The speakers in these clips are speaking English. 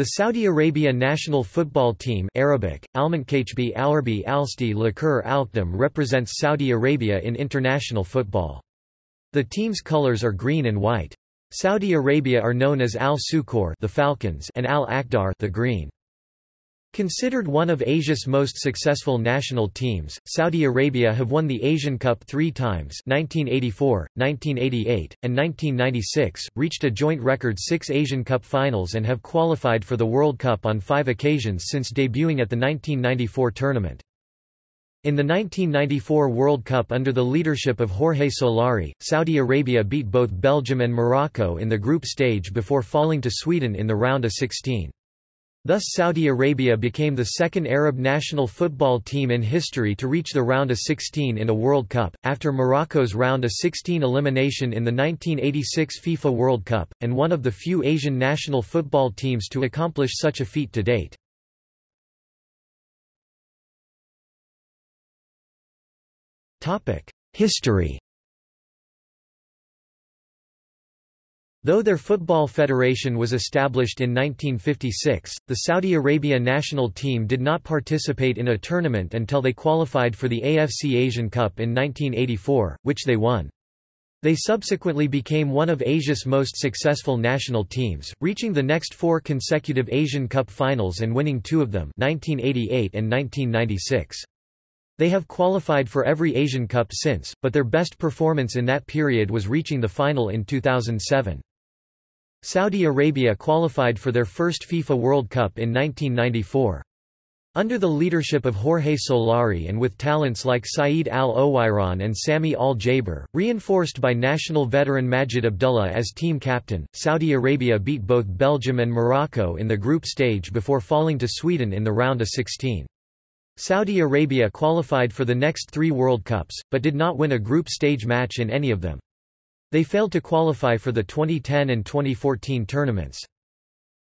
The Saudi Arabia national football team Arabic, represents Saudi Arabia in international football. The team's colors are green and white. Saudi Arabia are known as Al-Suqour the Falcons and Al-Akhdar the Green. Considered one of Asia's most successful national teams, Saudi Arabia have won the Asian Cup three times 1984, 1988, and 1996, reached a joint record six Asian Cup finals and have qualified for the World Cup on five occasions since debuting at the 1994 tournament. In the 1994 World Cup under the leadership of Jorge Solari, Saudi Arabia beat both Belgium and Morocco in the group stage before falling to Sweden in the round of 16. Thus Saudi Arabia became the second Arab national football team in history to reach the round of 16 in a World Cup, after Morocco's round of 16 elimination in the 1986 FIFA World Cup, and one of the few Asian national football teams to accomplish such a feat to date. History Though their football federation was established in 1956, the Saudi Arabia national team did not participate in a tournament until they qualified for the AFC Asian Cup in 1984, which they won. They subsequently became one of Asia's most successful national teams, reaching the next four consecutive Asian Cup finals and winning two of them 1988 and 1996. They have qualified for every Asian Cup since, but their best performance in that period was reaching the final in 2007. Saudi Arabia qualified for their first FIFA World Cup in 1994. Under the leadership of Jorge Solari and with talents like Saeed Al-Owairan and Sami Al-Jaber, reinforced by national veteran Majid Abdullah as team captain, Saudi Arabia beat both Belgium and Morocco in the group stage before falling to Sweden in the round of 16. Saudi Arabia qualified for the next three World Cups, but did not win a group stage match in any of them. They failed to qualify for the 2010 and 2014 tournaments.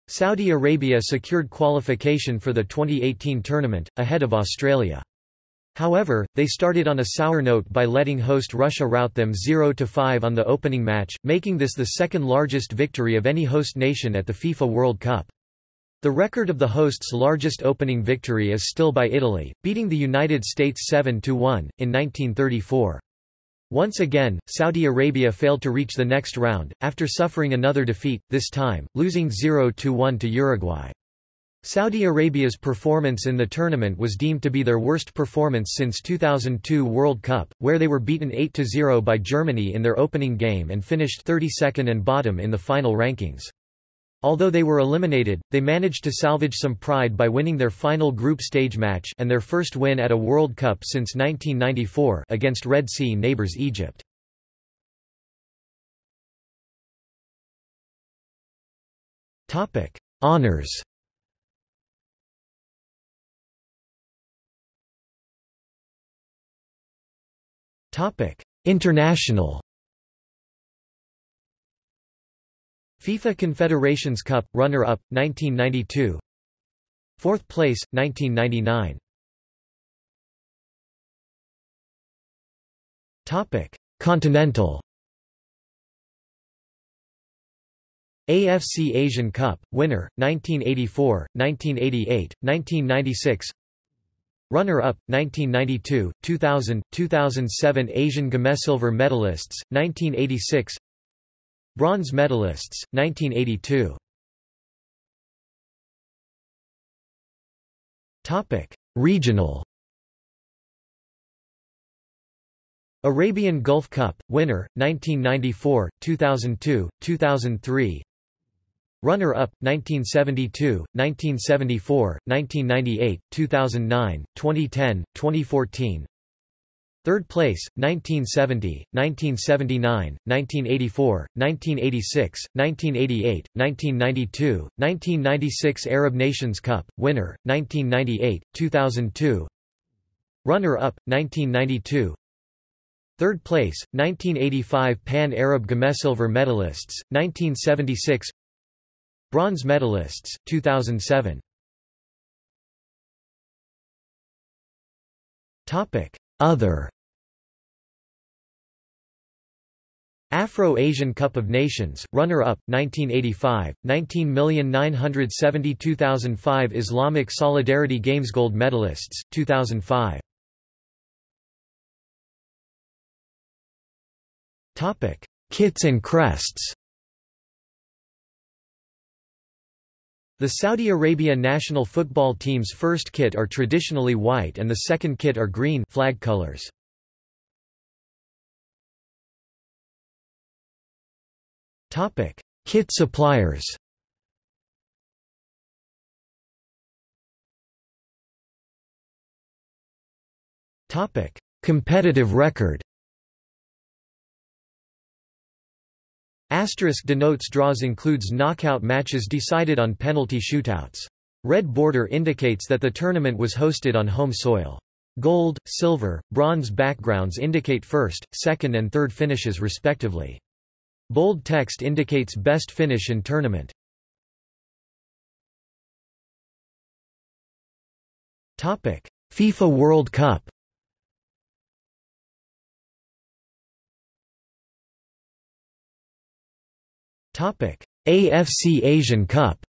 Saudi Arabia secured qualification for the 2018 tournament, ahead of Australia. However, they started on a sour note by letting host Russia rout them 0–5 on the opening match, making this the second largest victory of any host nation at the FIFA World Cup. The record of the host's largest opening victory is still by Italy, beating the United States 7–1, in 1934. Once again, Saudi Arabia failed to reach the next round, after suffering another defeat, this time, losing 0–1 to Uruguay. Saudi Arabia's performance in the tournament was deemed to be their worst performance since 2002 World Cup, where they were beaten 8–0 by Germany in their opening game and finished 32nd and bottom in the final rankings. Although they were eliminated, they managed to salvage some pride by winning their final group stage match and their first win at a World Cup since 1994 against Red Sea neighbours Egypt. Topic: Honours Topic: International FIFA Confederations Cup, runner-up, 1992 Fourth place, 1999 Continental. AFC Asian Cup, winner, 1984, 1988, 1996 Runner-up, 1992, 2000, 2007 Asian Silver medalists, 1986 Bronze medalists, 1982 Topic: Regional. Arabian Gulf Cup, winner, 1994, 2002, 2003 Runner-up, 1972, 1974, 1998, 2009, 2010, 2014 Third place, 1970, 1979, 1984, 1986, 1988, 1992, 1996 Arab Nations Cup, winner, 1998, 2002 Runner-up, 1992 Third place, 1985 Pan-Arab Silver medalists, 1976 Bronze medalists, 2007 Topic other. Afro-Asian Cup of Nations, runner-up, 1985, 19,972,005 Islamic Solidarity Games Gold medalists, 2005 Kits and crests The Saudi Arabia national football team's first kit are traditionally white and the second kit are green flag colors. Topic: Kit suppliers. Topic: Competitive record. Asterisk denotes draws includes knockout matches decided on penalty shootouts. Red border indicates that the tournament was hosted on home soil. Gold, silver, bronze backgrounds indicate first, second and third finishes respectively. Bold text indicates best finish in tournament. FIFA World Cup AFC Asian Cup